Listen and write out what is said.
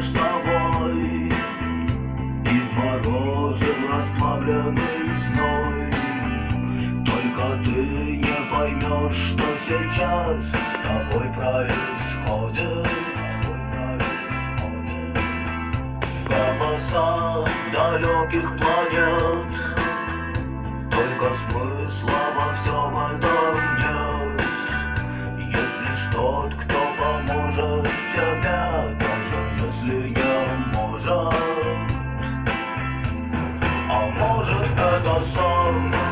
с тобой. И в морозы расплавленный зной. Только ты не поймешь, что сейчас с тобой происходит. Голоса далеких планет. Только смысла во всем этом нет. Если ж тот, кто поможет тебе может, а может а это сон.